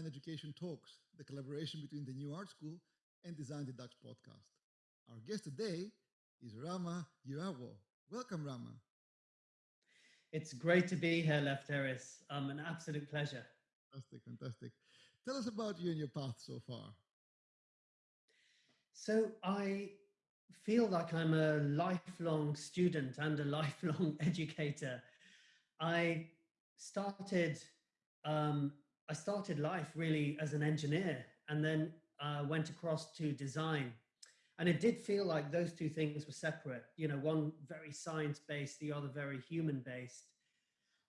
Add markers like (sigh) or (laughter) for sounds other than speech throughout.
Design Education Talks, the collaboration between the New Art School and Design the Dutch podcast. Our guest today is Rama Gheerawo. Welcome, Rama. It's great to be here, Lefteris. Um, an absolute pleasure. Fantastic, fantastic. Tell us about you and your path so far. So I feel like I'm a lifelong student and a (laughs) lifelong educator. I started um, I started life really as an engineer and then uh, went across to design. And it did feel like those two things were separate, you know, one very science-based, the other very human-based.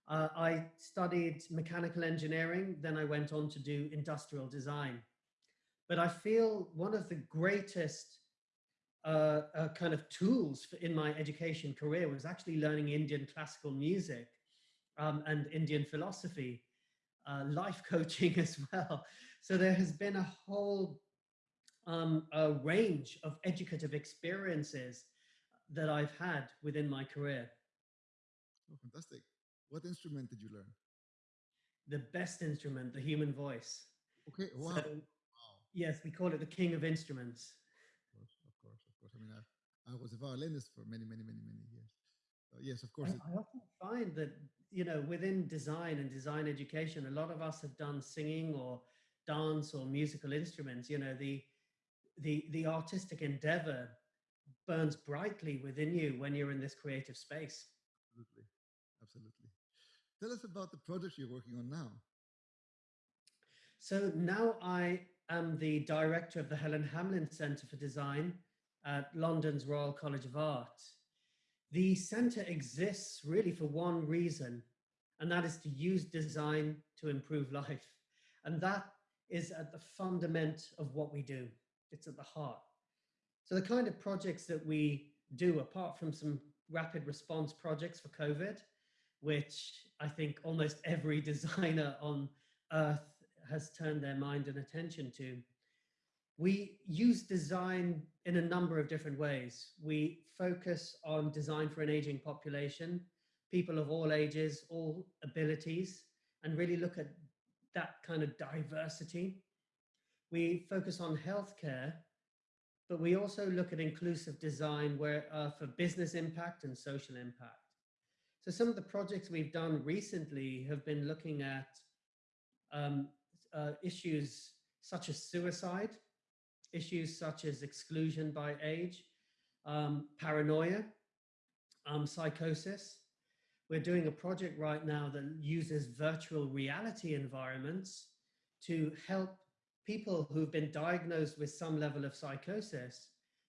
Uh, I studied mechanical engineering, then I went on to do industrial design. But I feel one of the greatest uh, uh, kind of tools for, in my education career was actually learning Indian classical music um, and Indian philosophy, uh, life (laughs) coaching as well. So there has been a whole um, a range of educative experiences that I've had within my career. Oh, fantastic. What instrument did you learn? The best instrument, the human voice. Okay, wow. So, wow. Yes, we call it the king of instruments. Of course, of course, of course. I mean, I, I was a violinist for many, many, many, many years. So yes, of course. I, I often find that, you know, within design and design education, a lot of us have done singing or dance or musical instruments. You know, the, the, the artistic endeavor burns brightly within you when you're in this creative space. Absolutely. Absolutely. Tell us about the project you're working on now. So now I am the director of the Helen Hamlyn Centre for Design at London's Royal College of Art. The centre exists really for one reason, and that is to use design to improve life. And that is at the fundament of what we do. It's at the heart. So the kind of projects that we do, apart from some rapid response projects for COVID, which I think almost (laughs) every designer on earth has turned their mind and attention to. We use design in a number of different ways. We focus on design for an aging population, people of all ages, all abilities, and really look at that kind of diversity. We focus on healthcare, but we also look at inclusive design where uh, for business impact and social impact. So some of the projects we've done recently have been looking at um, uh, issues such as suicide, issues such as exclusion by age, um, paranoia, um, psychosis. We're doing a project right now that uses virtual reality environments to help people who've been diagnosed with some level of psychosis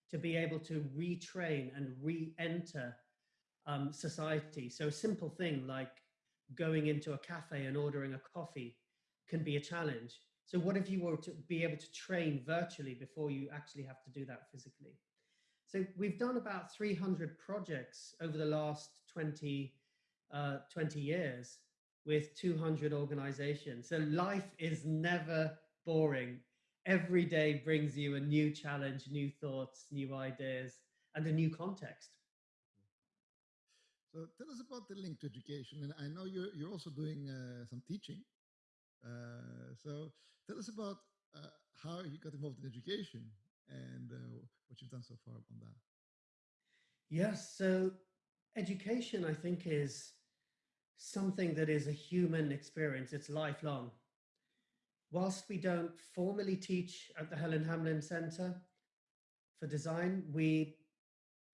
to be able to retrain and re-enter um, society. So a simple thing like going into a cafe and ordering a coffee can be a challenge. So what if you were to be able to train virtually before you actually have to do that physically? So we've done about 300 projects over the last 20, uh, 20 years with 200 organizations. So life is never boring. Every day brings you a new challenge, new thoughts, new ideas, and a new context. So tell us about the link to education. And I know you're, you're also doing uh, some teaching. Uh, so tell us about uh, how you got involved in education and uh, what you've done so far on that. Yes, so education, I think, is something that is a human experience. It's lifelong. Whilst we don't formally teach at the Helen Hamlyn Center for Design, we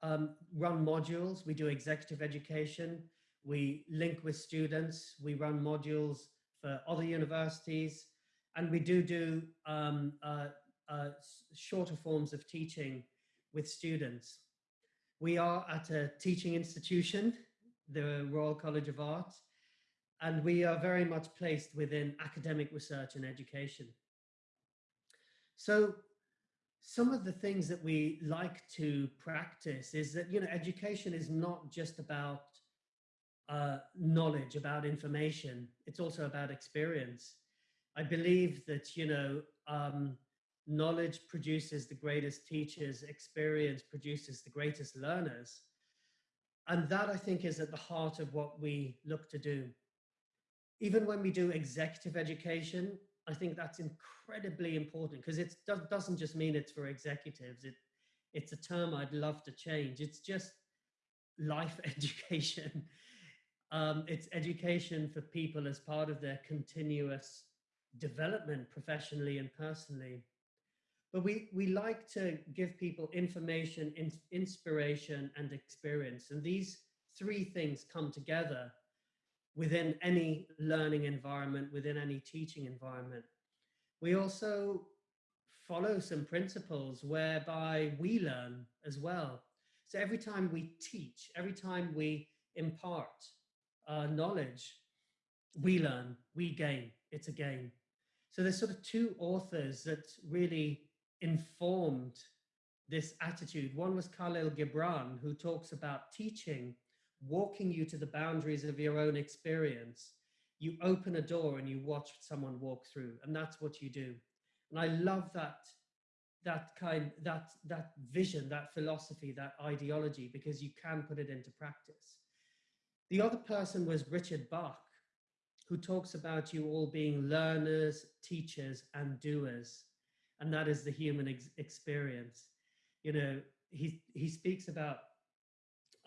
um, run modules, we do executive education, we link with students, we run modules for other universities, and we do do um, uh, uh, shorter forms of teaching with students. We are at a teaching institution, the Royal College of Art, and we are very much placed within academic research and education. So some of the things that we like to practice is that, you know, education is not just about uh, knowledge, about information. It's also about experience. I believe that, you know, um, knowledge produces the greatest teachers, experience produces the greatest learners. And that I think is at the heart of what we look to do. Even when we do executive education, I think that's incredibly important because it does, doesn't just mean it's for executives. It, it's a term I'd love to change. It's just life (laughs) education. Um, it's education for people as part of their continuous development professionally and personally. But we, we like to give people information, in, inspiration, and experience. And these three things come together within any learning environment, within any teaching environment. We also follow some principles whereby we learn as well. So every time we teach, every time we impart uh, knowledge, we learn, we gain, it's a gain. So there's sort of two authors that really informed this attitude. One was Khalil Gibran, who talks about teaching, walking you to the boundaries of your own experience. You open a door and you watch someone walk through, and that's what you do. And I love that that kind that that vision that philosophy that ideology because you can put it into practice the other person was richard bach who talks about you all being learners teachers and doers and that is the human ex experience. You know, he he speaks about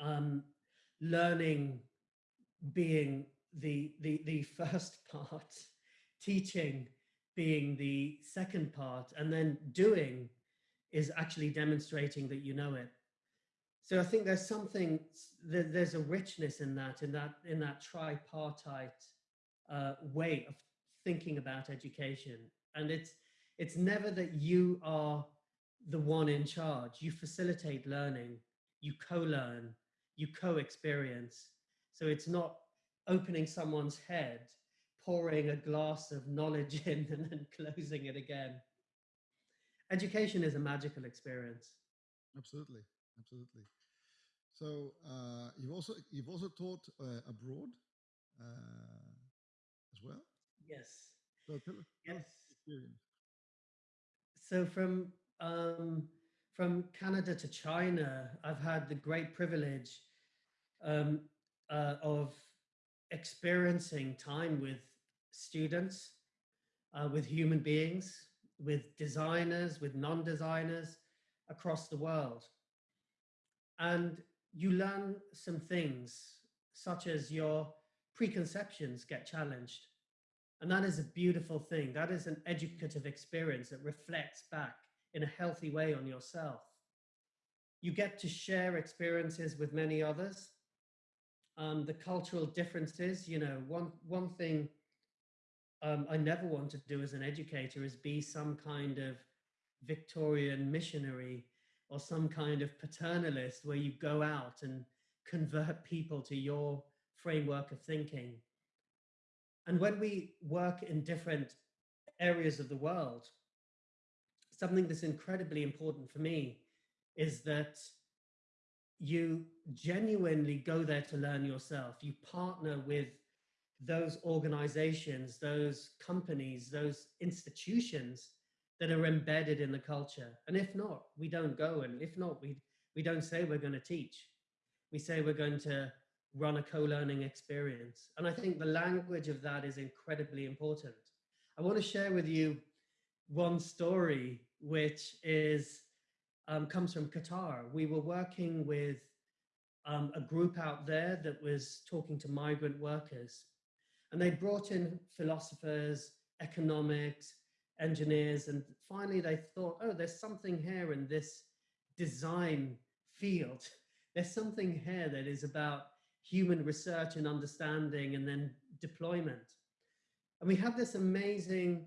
um, learning being the the the (laughs) first part, teaching being the second part, and then doing is actually demonstrating that you know it. So I think there's something there's a richness in that in that in that tripartite uh, way of thinking about education, and it's it's never that you are the one in charge. You facilitate learning, you co-learn, you co-experience. So it's not opening someone's head, pouring a glass of knowledge (laughs) in and then closing it again. Education is a magical experience. Absolutely, absolutely. So uh, you've also you've also taught uh, abroad uh, as well. Yes. So tell yes. so from um, from Canada to China, I've had the great privilege um, uh, of experiencing time with students, uh, with human beings, with designers, with non-designers across the world. And you learn some things such as your preconceptions get challenged. And that is a beautiful thing. That is an educative experience that reflects back in a healthy way on yourself. You get to share experiences with many others. Um, the cultural differences, you know, one, one thing um, I never want to do as an educator is be some kind of Victorian missionary or some kind of paternalist where you go out and convert people to your framework of thinking. And when we work in different areas of the world, something that's incredibly important for me is that you genuinely go there to learn yourself. You partner with those organizations, those companies, those institutions that are embedded in the culture. And if not, we don't go. And if not, we, we don't say we're going to teach. We say we're going to run a co-learning experience. And I think the language of that is incredibly important. I want to share with you one story, which is um, comes from Qatar. We were working with um, a group out there that was talking to migrant workers. And they brought in philosophers, economics, engineers, and finally they thought, oh, there's something here in this design field. (laughs) There's something here that is about human research and understanding and then deployment. And we had this amazing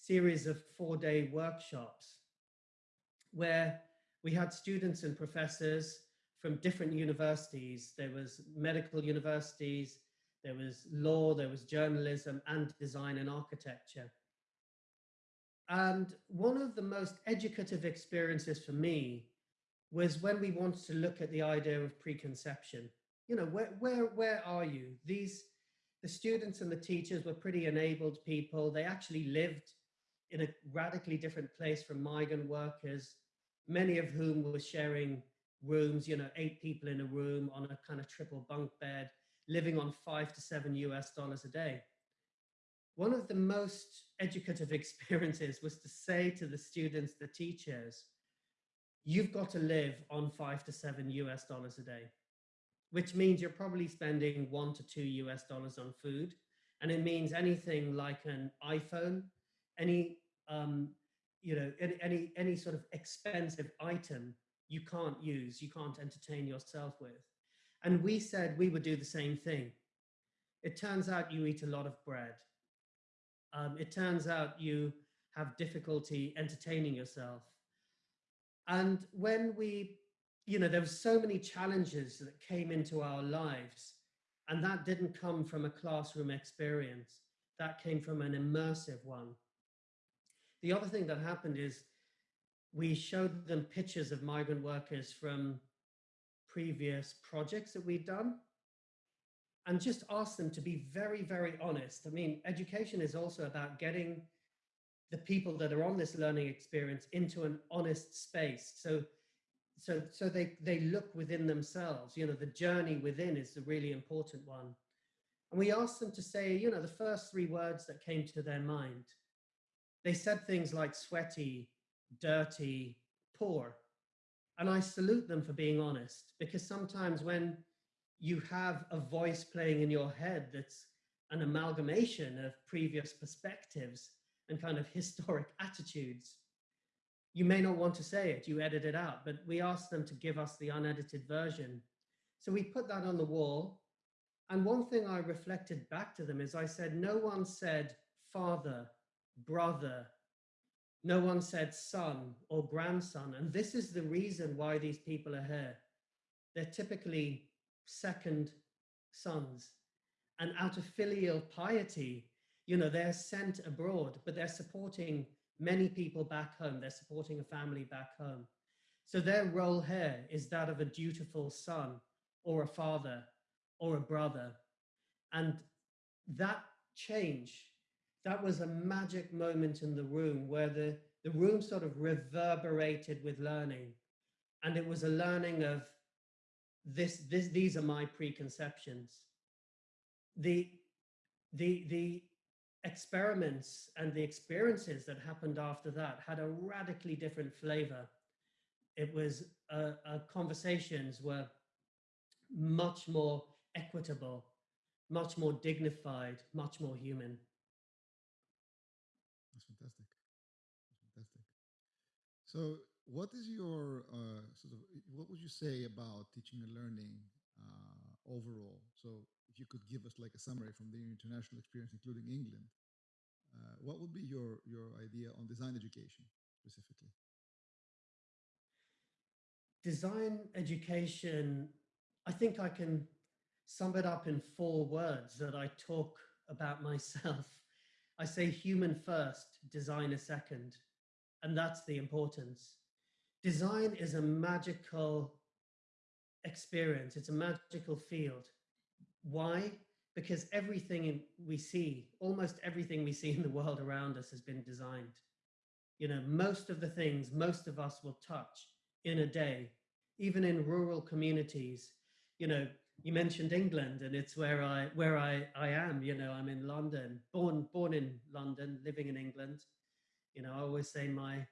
series of four day workshops where we had students and professors from different universities. There was medical universities, there was law, there was journalism and design and architecture. And one of the most educative experiences for me was when we wanted to look at the idea of preconception you know, where, where, where are you? These, the students and the teachers were pretty enabled people. They actually lived in a radically different place from migrant workers, many of whom were sharing rooms, you know, eight people in a room on a kind of triple bunk bed, living on five to seven US dollars a day. One of the most educative (laughs) experiences was to say to the students, the teachers, you've got to live on five to seven US dollars a day, which means you're probably spending one to two US dollars on food. And it means anything like an iPhone, any, um, you know, any, any, any sort of expensive item you can't use, you can't entertain yourself with. And we said we would do the same thing. It turns out you eat a lot of bread. Um, it turns out you have difficulty entertaining yourself. And when we, you know, there were so many challenges that came into our lives, and that didn't come from a classroom experience. That came from an immersive one. The other thing that happened is we showed them pictures of migrant workers from previous projects that we'd done and just ask them to be very, very honest. I mean, education is also about getting the people that are on this learning experience into an honest space. So, so, so they, they look within themselves, you know, the journey within is the really important one. And we asked them to say, you know, the first three words that came to their mind. They said things like sweaty, dirty, poor. And I salute them for being honest, because sometimes when you have a voice playing in your head that's an amalgamation of previous perspectives and kind of historic attitudes, you may not want to say it, you edit it out, but we asked them to give us the unedited version. So we put that on the wall. And one thing I reflected back to them is I said, no one said father, brother, no one said son or grandson. And this is the reason why these people are here. They're typically second sons. And out of filial piety, you know, they're sent abroad, but they're supporting many people back home. They're supporting a family back home. So their role here is that of a dutiful son or a father or a brother. And that change that was a magic moment in the room where the, the room sort of reverberated with learning. And it was a learning of this, this, these are my preconceptions. The, the, the experiments and the experiences that happened after that had a radically different flavor. It was, uh, uh, conversations were much more equitable, much more dignified, much more human. That's fantastic. That's fantastic. So what is your uh, sort of, what would you say about teaching and learning uh, overall? So if you could give us like a summary from the international experience, including England, uh, what would be your, your idea on design education specifically? Design education, I think I can sum it up in four words that I talk about myself. I say human first, design a second. And that's the importance. Design is a magical experience. It's a magical field. Why? Because everything we see, almost everything we see in the world around us has been designed. You know, most of the things most of us will touch in a day, even in rural communities. You know, you mentioned England and it's where I where I, I am, you know, I'm in London, born born in London, living in England. You know, I always say my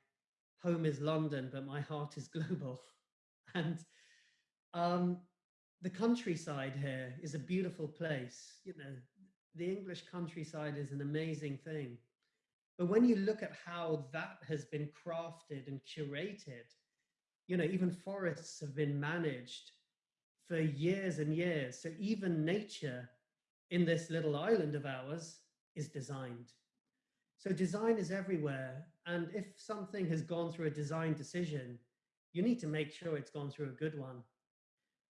home is London, but my heart is global. (laughs) And um, the countryside here is a beautiful place. You know, the English countryside is an amazing thing. But when you look at how that has been crafted and curated, you know, even forests have been managed for years and years. So even nature in this little island of ours is designed. So design is everywhere. And if something has gone through a design decision, you need to make sure it's gone through a good one.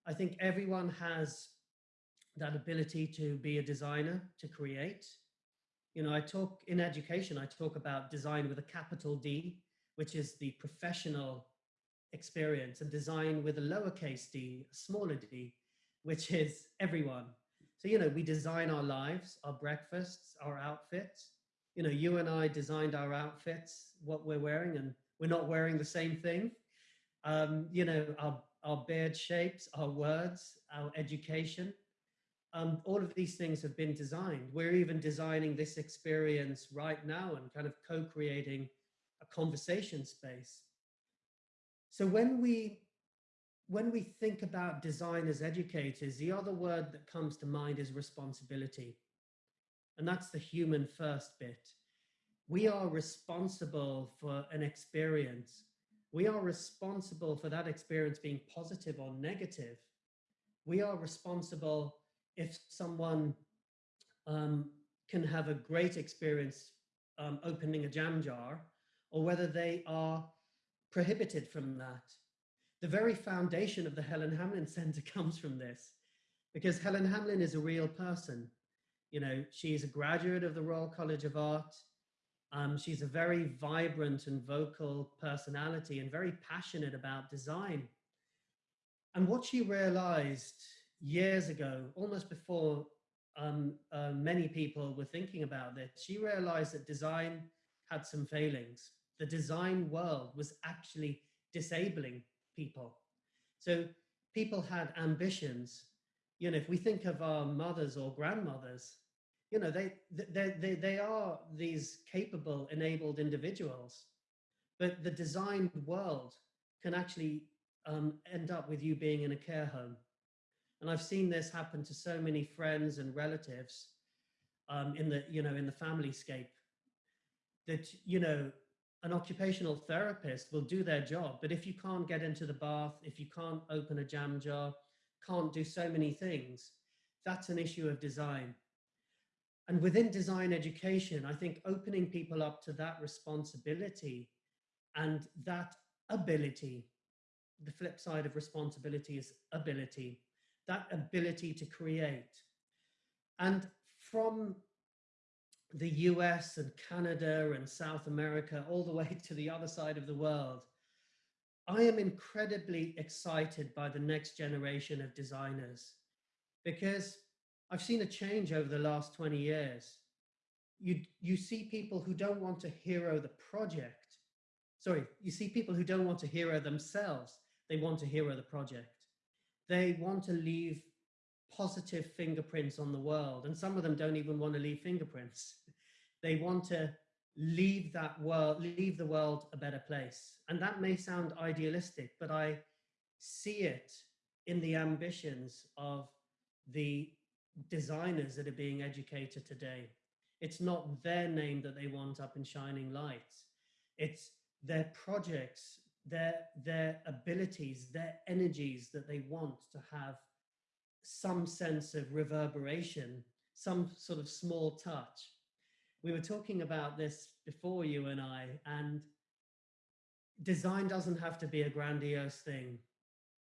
I think everyone has that ability to be a designer, to create. You know, I talk in education, I talk about design with a capital D, which is the professional experience, and design with a lowercase d, a smaller d, which is everyone. So, you know, we design our lives, our breakfasts, our outfits, you know, you and I designed our outfits, what we're wearing, and we're not wearing the same thing. Um, you know, our, our beard shapes, our words, our education. um, all of these things have been designed. We're even designing this experience right now and kind of co-creating a conversation space. So when we when we think about design as educators, the other word that comes to mind is responsibility. And that's the human first bit. We are responsible for an experience. We are responsible for that experience being positive or negative. We are responsible if someone um, can have a great experience um, opening a jam jar or whether they are prohibited from that. The very foundation of the Helen Hamlyn (laughs) Center comes from this because Helen Hamlyn is a real person. You know, she's a graduate of the Royal College of Art. Um, she's a very vibrant and vocal personality and very passionate about design. And what she realized years ago, almost before um, uh, many people were thinking about this, she realized that design had some failings. The design world was actually disabling people. So people had ambitions. You know, if we think of our mothers or grandmothers, you know, they, they, they, they are these capable, enabled individuals. But the designed world can actually um, end up with you being in a care home and I've seen this happen to so many friends and relatives um, in the, you know, in the family scape that, you know, an occupational therapist will do their job, but if you can't get into the bath, if you can't open a jam jar, can't do so many things, that's an issue of design. And within design education, I think opening people up to that responsibility and that ability, the flip side of responsibility is ability, that ability to create. And from the US and Canada and South America, all the (laughs) way to the other side of the world, I am incredibly excited by the next generation of designers because I've seen a change over the last 20 years. You, you see people who don't want to hero the project. Sorry, you see people who don't want to hero themselves. They want to hero the project. They want to leave positive fingerprints on the world. And some of them don't even want to leave fingerprints. (laughs) They want to leave that world, leave the world a better place. And that may sound idealistic, but I see it in the ambitions of the designers that are being educated today. It's not their name that they want up in shining lights. It's their projects their, their abilities, their energies that they want to have some sense of reverberation, some sort of small touch. We were talking about this before you and I, and design doesn't have to be a grandiose thing.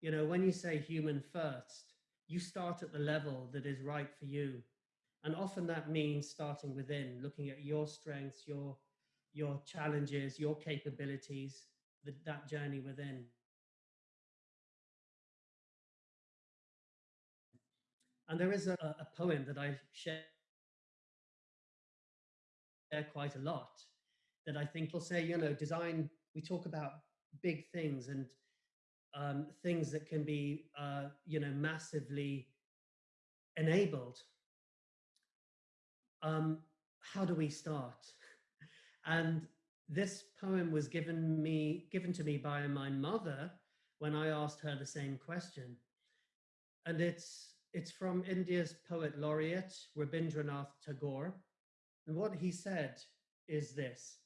You know, when you say human first, you start at the level that is right for you. And often that means starting within, looking at your strengths, your, your challenges, your capabilities, the, that journey within. And there is a, a poem that I share quite a lot that I think will say, you know, design, we talk about big things and um, things that can be, uh, you know, massively enabled. Um, how do we start? And this poem was given me given to me by my mother when I asked her the same question. And it's it's from India's poet laureate Rabindranath Tagore. And what he said is this,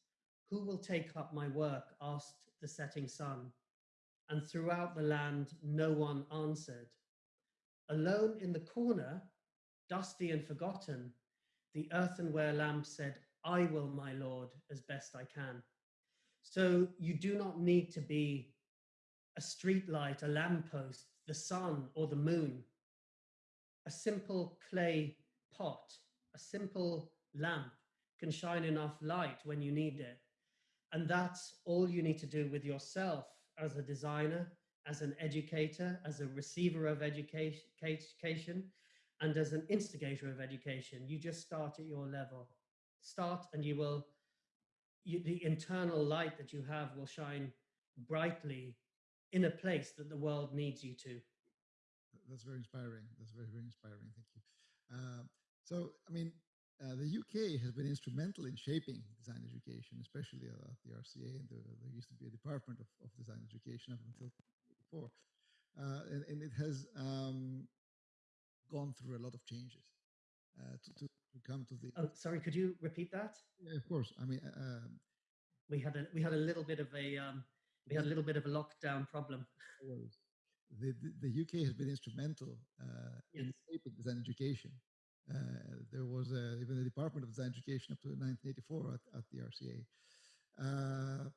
who will take up my work, asked the setting sun. And throughout the land, no one answered. Alone in the corner, dusty and forgotten, the earthenware lamp said, I will, my Lord, as best I can. So you do not need to be a street light, a lamppost, the sun or the moon. A simple clay pot, a simple lamp can shine enough light when you need it. And that's all you need to do with yourself as a designer, as an educator, as a receiver of education, and as an instigator of education. You just start at your level start and you will, you, the internal light that you have will shine brightly in a place that the world needs you to. That's very inspiring. That's very, very inspiring. Thank you. Uh, so, I mean, uh, the UK has been instrumental in shaping design education, especially at the RCA. And the, there used to be a department of, of design education up until before. Uh, and, and, it has um, gone through a lot of changes uh, to, to, to, come to the. Oh, sorry, could you repeat that? Yeah, of course. I mean, uh, um, we had a we had a little bit of a um, we had a little bit of a lockdown problem. The, the, the UK has been instrumental uh, yes. in shaping design education. Uh, there was a, even a Department of Design Education up to 1984 at, at the RCA. Uh,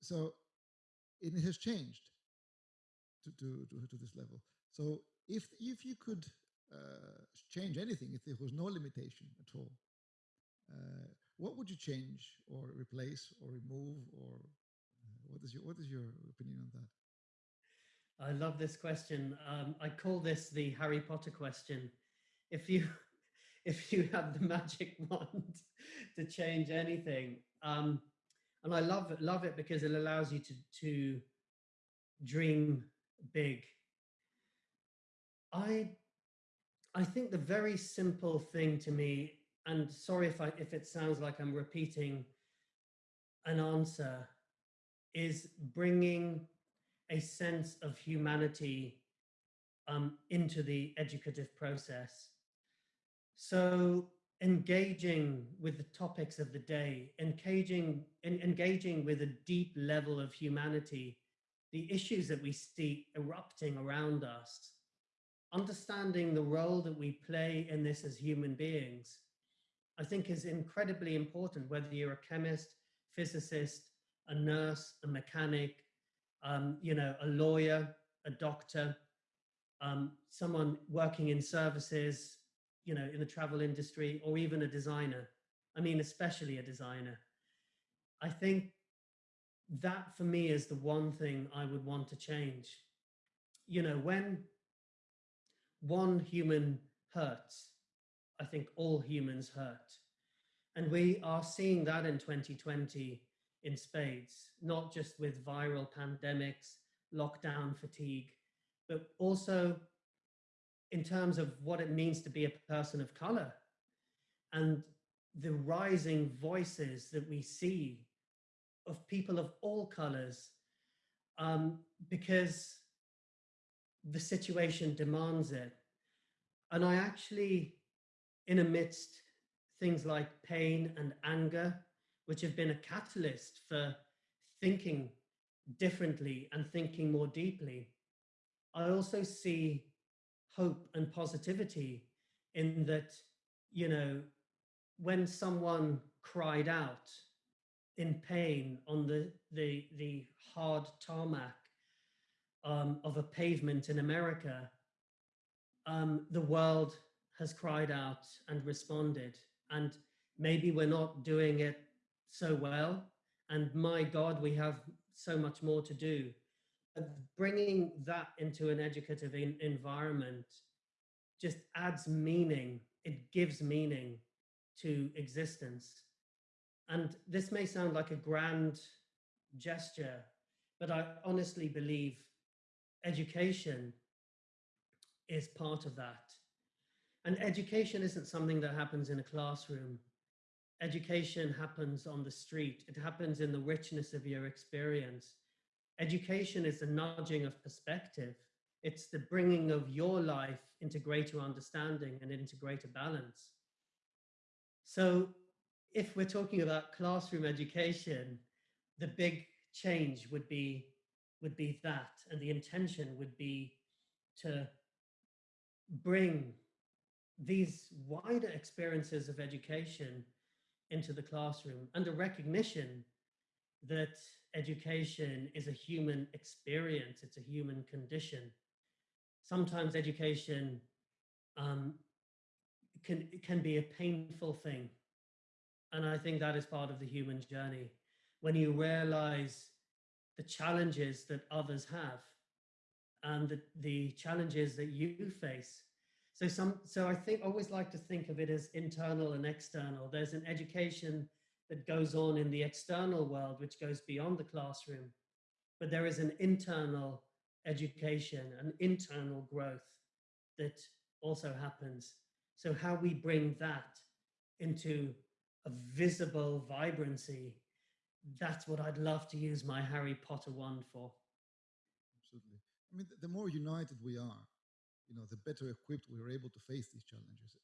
so it has changed to, to, to, to, this level. So if, if you could uh, change anything, if there was no limitation at all, uh, what would you change or replace or remove or uh, what is your what is your opinion on that? I love this question. Um, I call this the Harry Potter question. If you (laughs) if you have the magic (laughs) wand to change anything, um, and I love it love it because it allows you to to dream big. I I think the very simple thing to me and sorry if I if it sounds like I'm repeating an answer, is bringing a sense of humanity um, into the educative process. So engaging with the topics of the day, engaging, in, engaging with a deep level of humanity, the issues that we see erupting around us, understanding the role that we play in this as human beings, I think is incredibly important, whether you're a chemist, physicist, a nurse, a mechanic, um, you know, a lawyer, a doctor, um, someone working in services, you know, in the travel industry, or even a designer. I mean, especially a designer. I think that for me is the one thing I would want to change. You know, when one human hurts, I think all humans hurt. And we are seeing that in 2020 in spades, not just with viral pandemics, lockdown fatigue, but also in terms of what it means to be a person of color and the rising voices that we see of people of all colors um, because the situation demands it. And I actually in amidst things like pain and anger, which have been a catalyst for thinking differently and thinking more deeply. I also see hope and positivity in that, you know, when someone cried out in pain on the, the, the hard tarmac um, of a pavement in America, um, the world has cried out and responded. And maybe we're not doing it so well. And my God, we have so much more to do. Bringing that into an educative environment just adds meaning. It gives meaning to existence. And this may sound like a grand gesture, but I honestly believe education is part of that. And education isn't something that happens in a classroom. Education happens on the street. It happens in the richness of your experience. Education is the nudging of perspective. It's the bringing of your life into greater understanding and into greater balance. So if we're talking about classroom education, the big change would be would be that and the intention would be to bring these wider experiences of education into the classroom and a recognition that education is a human experience, it's a human condition. Sometimes education um, can, can be a painful thing. And I think that is part of the human journey. When you realize the challenges that others have and the, the challenges that you face so some, so I think I always like to think of it as internal and external. There's an education that goes on in the external world, which goes beyond the classroom, but there is an internal education an internal growth that also happens. So how we bring that into a visible vibrancy, that's what I'd love to use my Harry Potter wand for. Absolutely. I mean, the more united we are, you know, the better equipped we are able to face these challenges.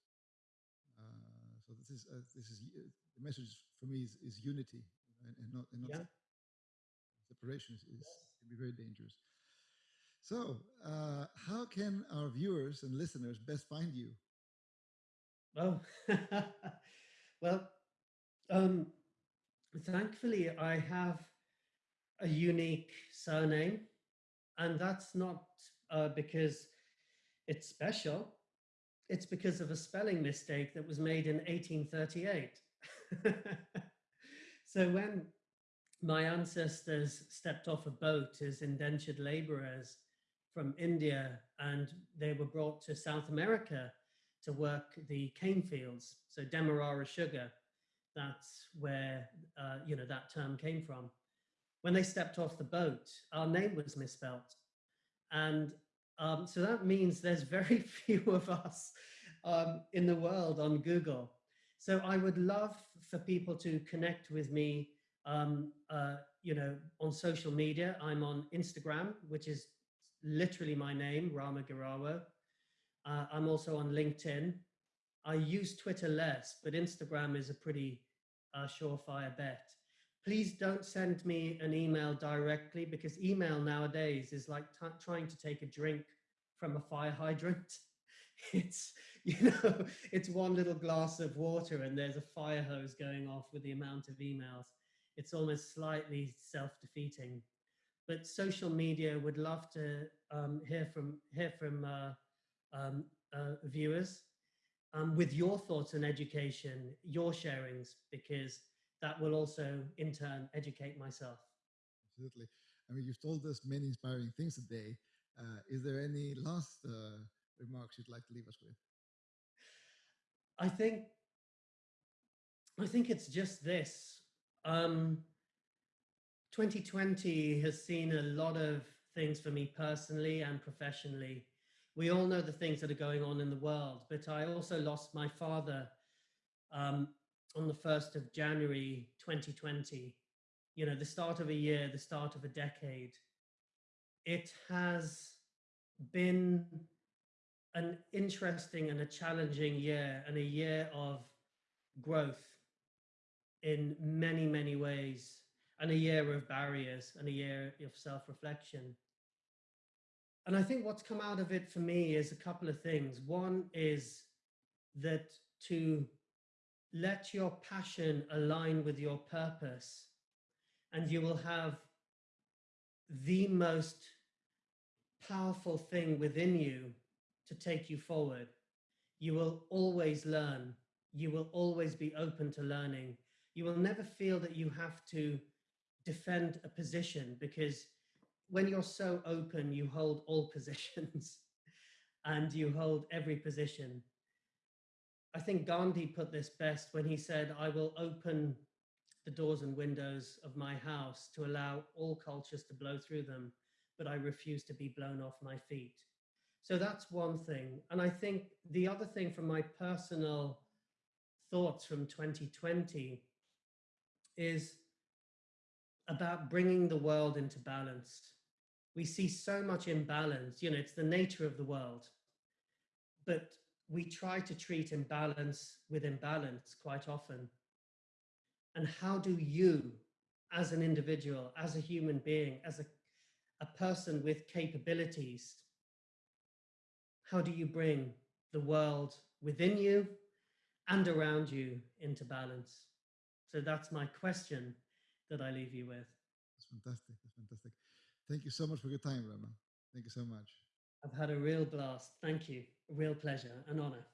So this is uh, this is uh, the message for me is, is unity and, and not and not Yeah. separation is, is Yes. can be very dangerous. So, uh, how can our viewers and listeners best find you? Oh, (laughs) well, um, thankfully, I have a unique surname, and that's not uh, because it's special. It's because of a spelling mistake that was made in 1838. (laughs) so when my ancestors stepped off a boat as indentured laborers from India and they were brought to South America to work the cane fields, so Demerara sugar, that's where uh, you know that term came from. When they stepped off the boat, our name was misspelt, and um, so that means there's very (laughs) few of us um, in the world on Google. So I would love for people to connect with me, um, uh, you know, on social media. I'm on Instagram, which is literally my name, Rama Gheerawo. Uh, I'm also on LinkedIn. I use Twitter less, but Instagram is a pretty uh, surefire bet. Please don't send me an email directly because email nowadays is like trying to take a drink from a fire hydrant. (laughs) It's, you know, it's one little glass of water and there's a fire hose going off with the amount of emails. It's almost slightly self defeating. But social media would love to um, hear from, hear from uh, um, uh, viewers um, with your thoughts on education, your sharings, because that will also in turn educate myself. Absolutely. I mean, you've told us many inspiring things today. Uh, is there any last uh, remarks you'd like to leave us with? I think, I think it's just this. Um, 2020 has seen a lot of things for me personally and professionally. We all know the things that are going on in the world, but I also lost my father um, on the 1st of January 2020. You know, the start of a year, the start of a decade. It has been an interesting and a challenging year and a year of growth in many, many ways, and a year of barriers and a year of self reflection. And I think what's come out of it for me is a couple of things. One is that to let your passion align with your purpose, and you will have the most powerful thing within you to take you forward. You will always learn. You will always be open to learning. You will never feel that you have to defend a position because when you're so open, you hold all (laughs) positions and you hold every position. I think Gandhi put this best when he said, I will open the doors and windows of my house to allow all cultures to blow through them, but I refuse to be blown off my feet. So that's one thing. And I think the other thing from my personal thoughts from 2020 is about bringing the world into balance. We see so much imbalance, you know, it's the nature of the world. But we try to treat imbalance with imbalance quite often. And how do you, as an individual, as a human being, as a, a person with capabilities, how do you bring the world within you and around you into balance? So that's my question that I leave you with. That's fantastic. That's fantastic. Thank you so much for your time, Rama. Thank you so much. I've had a real blast. Thank you. A real pleasure, an honor.